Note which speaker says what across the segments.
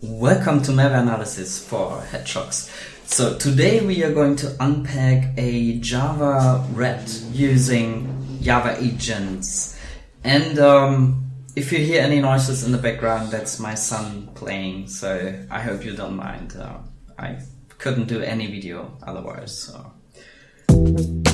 Speaker 1: Welcome to Malware Analysis for Hedgehogs. So today we are going to unpack a Java RAT using Java agents. And um, if you hear any noises in the background, that's my son playing. So I hope you don't mind. Uh, I couldn't do any video otherwise. So.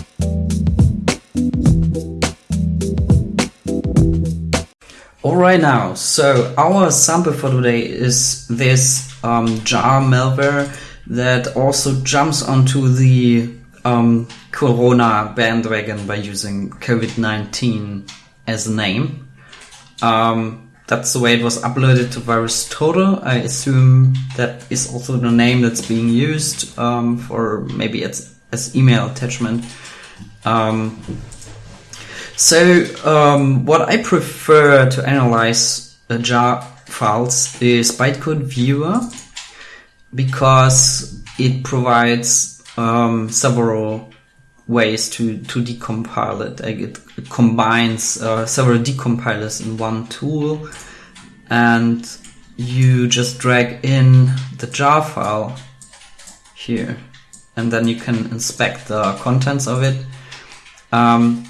Speaker 1: Alright now, so our sample for today is this um, jar malware that also jumps onto the um, Corona bandwagon by using COVID-19 as a name. Um, that's the way it was uploaded to VirusTotal. I assume that is also the name that's being used um, for maybe as, as email attachment. Um, so, um, what I prefer to analyze jar files is bytecode viewer because it provides um, several ways to, to decompile it. Like it, it combines uh, several decompilers in one tool and you just drag in the jar file here and then you can inspect the contents of it. Um,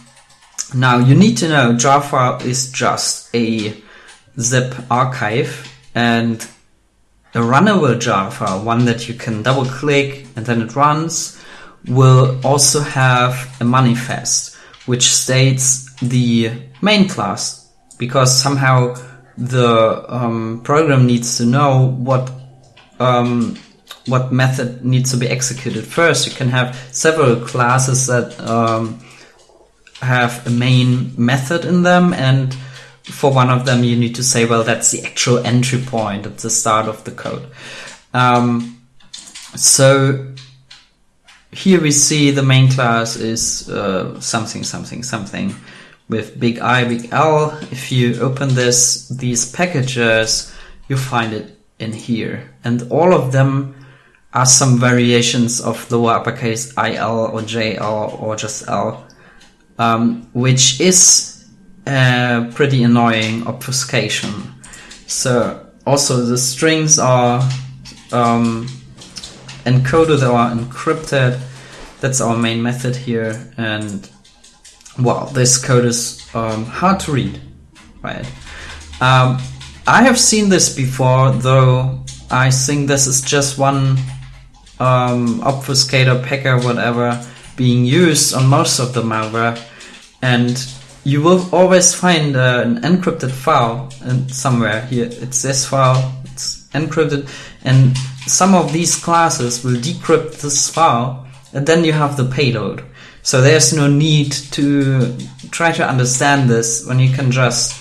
Speaker 1: now you need to know file is just a zip archive and a runnable file, one that you can double click and then it runs, will also have a manifest which states the main class because somehow the um, program needs to know what um, what method needs to be executed first. You can have several classes that um, have a main method in them and for one of them you need to say well that's the actual entry point at the start of the code. Um, so here we see the main class is uh, something something something with big I big L. If you open this these packages you find it in here. And all of them are some variations of lower uppercase IL or JL or just L um, which is a pretty annoying obfuscation. So also the strings are um, encoded or encrypted. That's our main method here, and well, this code is um, hard to read, right? Um, I have seen this before, though I think this is just one um, obfuscator, packer, whatever being used on most of the malware and you will always find uh, an encrypted file somewhere here it's this file it's encrypted and some of these classes will decrypt this file and then you have the payload. So there's no need to try to understand this when you can just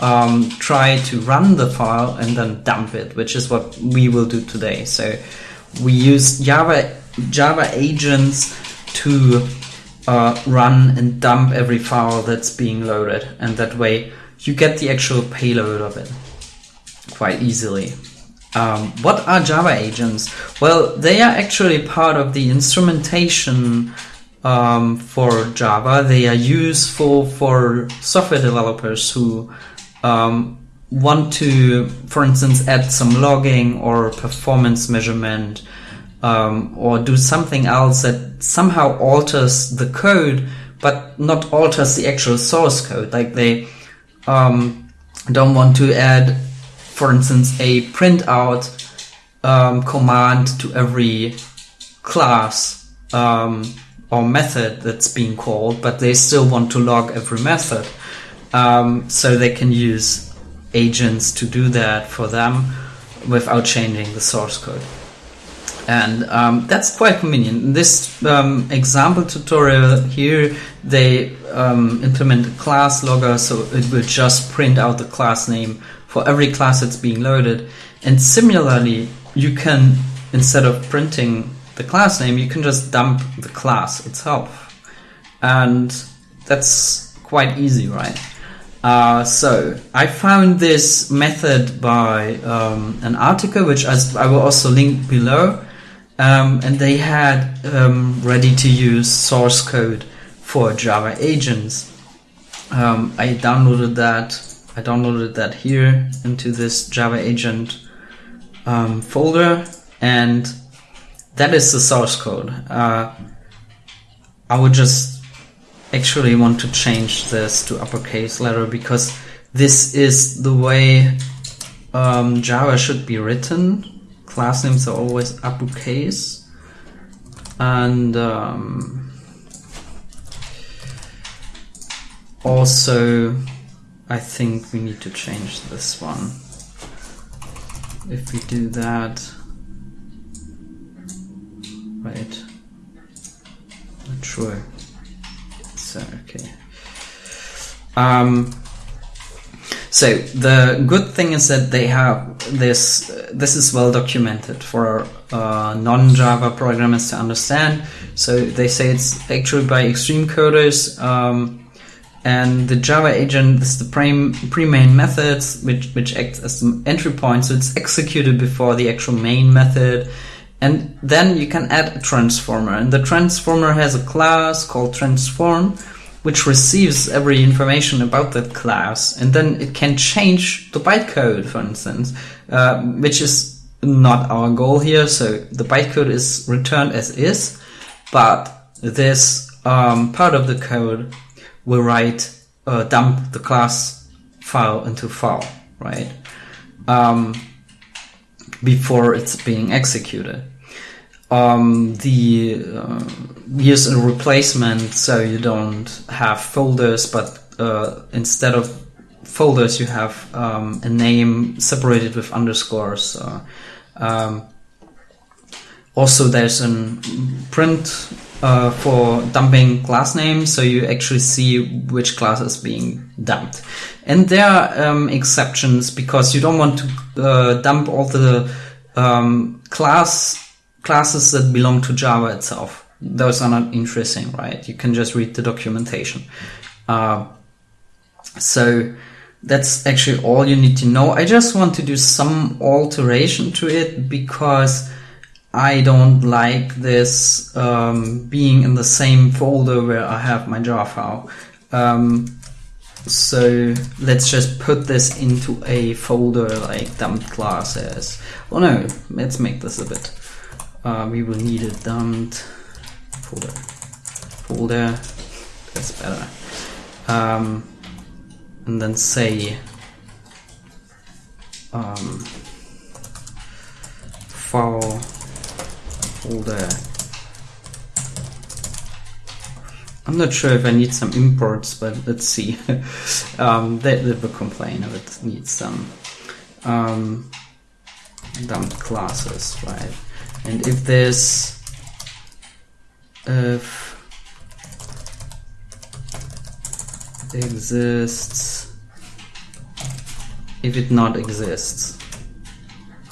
Speaker 1: um, try to run the file and then dump it which is what we will do today. So we use java java agents to uh, run and dump every file that's being loaded and that way you get the actual payload of it quite easily. Um, what are Java agents? Well, they are actually part of the instrumentation um, for Java. They are useful for software developers who um, want to, for instance, add some logging or performance measurement um, or do something else that somehow alters the code, but not alters the actual source code. Like they um, don't want to add, for instance, a printout um, command to every class um, or method that's being called, but they still want to log every method. Um, so they can use agents to do that for them without changing the source code and um, that's quite convenient. In this um, example tutorial here, they um, implement a class logger, so it will just print out the class name for every class that's being loaded. And similarly, you can, instead of printing the class name, you can just dump the class itself. And that's quite easy, right? Uh, so I found this method by um, an article, which I, I will also link below um, and they had um, ready to use source code for Java agents. Um, I downloaded that. I downloaded that here into this Java agent um, folder, and that is the source code. Uh, I would just actually want to change this to uppercase letter because this is the way um, Java should be written. Class names are always uppercase. And um, also, I think we need to change this one. If we do that, right? Not sure. So okay. Um, so the good thing is that they have this. This is well documented for uh, non-Java programmers to understand. So they say it's actually by extreme coders. Um, and the Java agent is the pre, pre main methods which which acts as the entry point. So it's executed before the actual main method. And then you can add a transformer, and the transformer has a class called transform, which receives every information about that class, and then it can change the bytecode, for instance, uh, which is not our goal here. So the bytecode is returned as is, but this um, part of the code will write uh, dump the class file into file, right? Um, before it's being executed. Um, the uh, use a replacement so you don't have folders, but uh, instead of folders you have um, a name separated with underscores. Um, also, there's a print uh, for dumping class names, so you actually see which class is being dumped. And there are um, exceptions because you don't want to uh, dump all the um, class classes that belong to Java itself. Those are not interesting, right? You can just read the documentation. Uh, so that's actually all you need to know. I just want to do some alteration to it because I don't like this um, being in the same folder where I have my jar file. Um, so let's just put this into a folder like dumped classes. Oh no, let's make this a bit. Uh, we will need a dumped folder. Folder, that's better. Um, and then say um, file folder. I'm not sure if I need some imports, but let's see. um, they, will complain if it needs some um, dumped classes, right? And if there's if exists if it not exists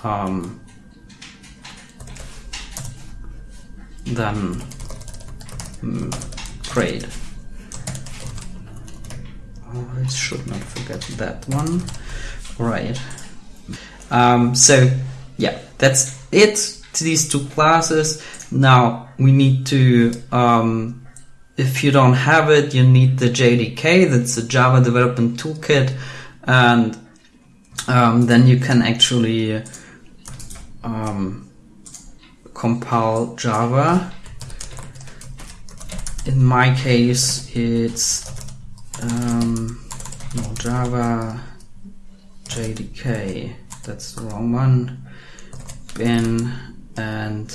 Speaker 1: um, then mm. Oh, I should not forget that one. Right. Um, so yeah, that's it to these two classes. Now we need to, um, if you don't have it, you need the JDK. That's the Java Development Toolkit, and um, then you can actually um, compile Java. In my case, it's um, no Java JDK. That's the wrong one. Bin and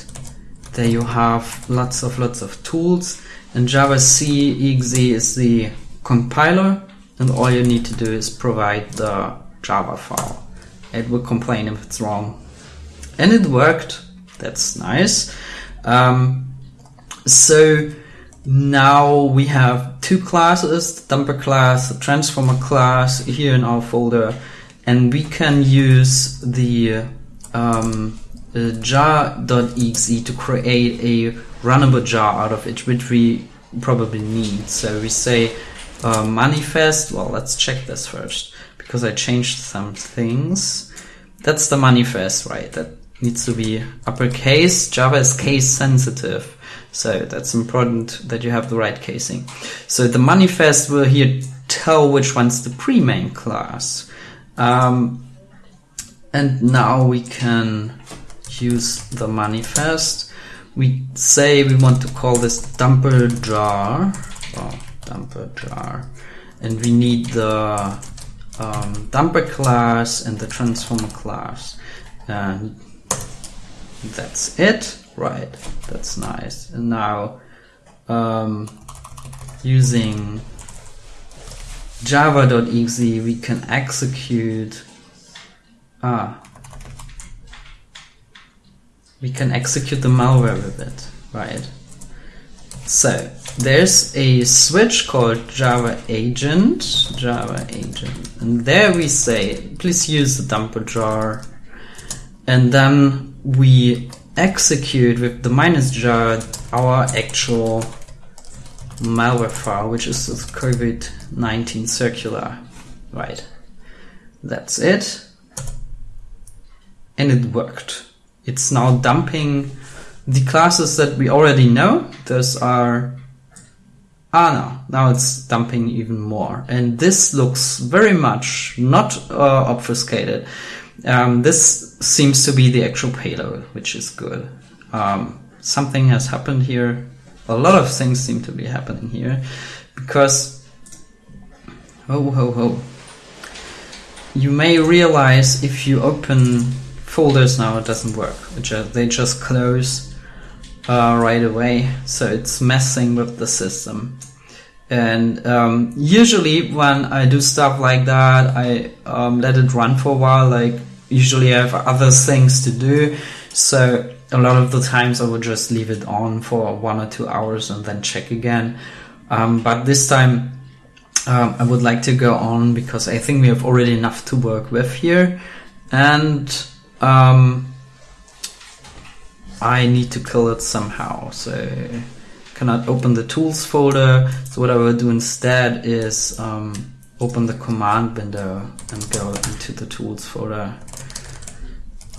Speaker 1: there you have lots of lots of tools. And Java C exe is the compiler, and all you need to do is provide the Java file. It will complain if it's wrong. And it worked that's nice. Um, so now we have two classes, the dumper class, the transformer class here in our folder, and we can use the um, jar.exe to create a runnable jar out of it, which we probably need. So we say uh, manifest, well, let's check this first, because I changed some things. That's the manifest, right? That needs to be uppercase. Java is case sensitive. So that's important that you have the right casing. So the manifest will here tell which one's the pre-main class. Um, and now we can use the manifest. We say we want to call this dumper jar, oh, dumper jar, and we need the um, dumper class and the transformer class, and that's it. Right, that's nice. And now um, using java.exe we can execute ah we can execute the malware with it right so there's a switch called java agent java agent and there we say please use the dumper jar and then we execute with the minus jar our actual malware file, which is this COVID-19 circular, right? That's it. And it worked. It's now dumping the classes that we already know. Those are, ah no, now it's dumping even more. And this looks very much not uh, obfuscated. Um, this seems to be the actual payload, which is good. Um, something has happened here a lot of things seem to be happening here because ho ho ho you may realize if you open folders now it doesn't work it just, they just close uh, right away so it's messing with the system and um, usually when I do stuff like that I um, let it run for a while like usually I have other things to do so a lot of the times I would just leave it on for one or two hours and then check again. Um, but this time um, I would like to go on because I think we have already enough to work with here. And um, I need to kill it somehow. So cannot open the tools folder. So what I will do instead is um, open the command window and go into the tools folder.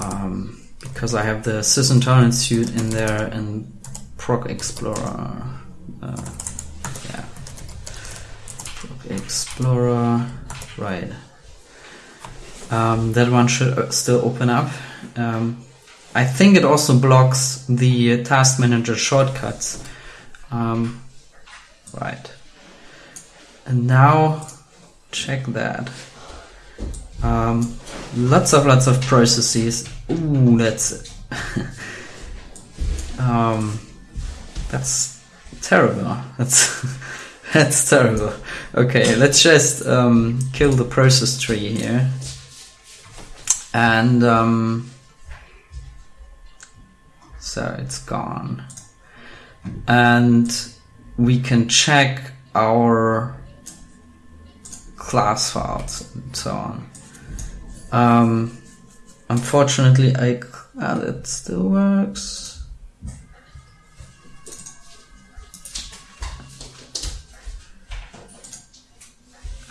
Speaker 1: Um, because I have the SysInternal suite in there and Proc Explorer. Uh, yeah, Proc Explorer, right. Um, that one should uh, still open up. Um, I think it also blocks the task manager shortcuts. Um, right. And now check that. Um, lots of lots of processes Ooh, that's um, that's terrible. That's that's terrible. Okay, let's just um, kill the process tree here, and um, so it's gone, and we can check our class files and so on. Um, Unfortunately, I ah, that still works.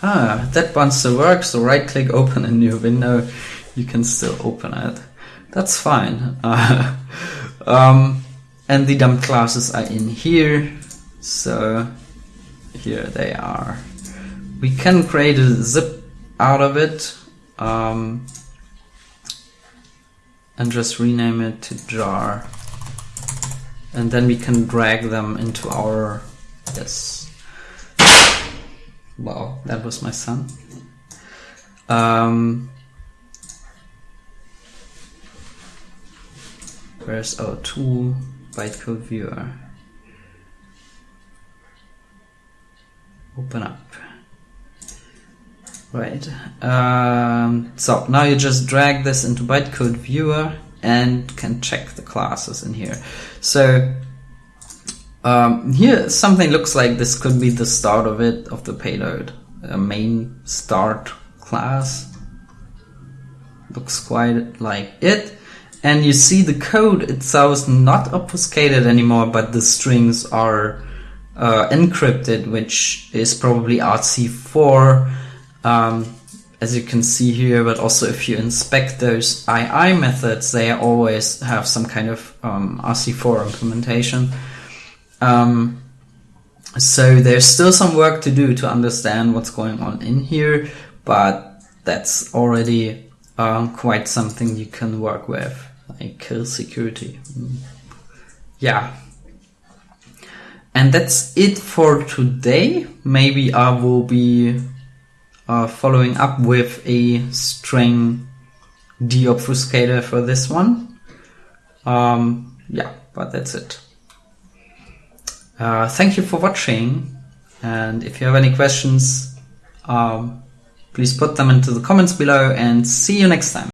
Speaker 1: Ah, that one still works. So right click, open a new window. You can still open it. That's fine. Uh, um, and the dump classes are in here. So here they are. We can create a zip out of it. Um, and just rename it to jar. And then we can drag them into our, yes. Wow, that was my son. Um, where's our tool? Bytecode viewer. Open up. Right. Um, so now you just drag this into bytecode viewer and can check the classes in here. So um, here something looks like this could be the start of it, of the payload. A main start class. Looks quite like it. And you see the code itself is not obfuscated anymore, but the strings are uh, encrypted, which is probably RC4 um, as you can see here, but also if you inspect those II methods, they always have some kind of um, RC4 implementation. Um, so there's still some work to do to understand what's going on in here, but that's already quite something you can work with, like kill security. Mm. Yeah. And that's it for today. Maybe I will be uh, following up with a string deobfuscator for this one. Um, yeah, but that's it. Uh, thank you for watching. And if you have any questions, um, please put them into the comments below and see you next time.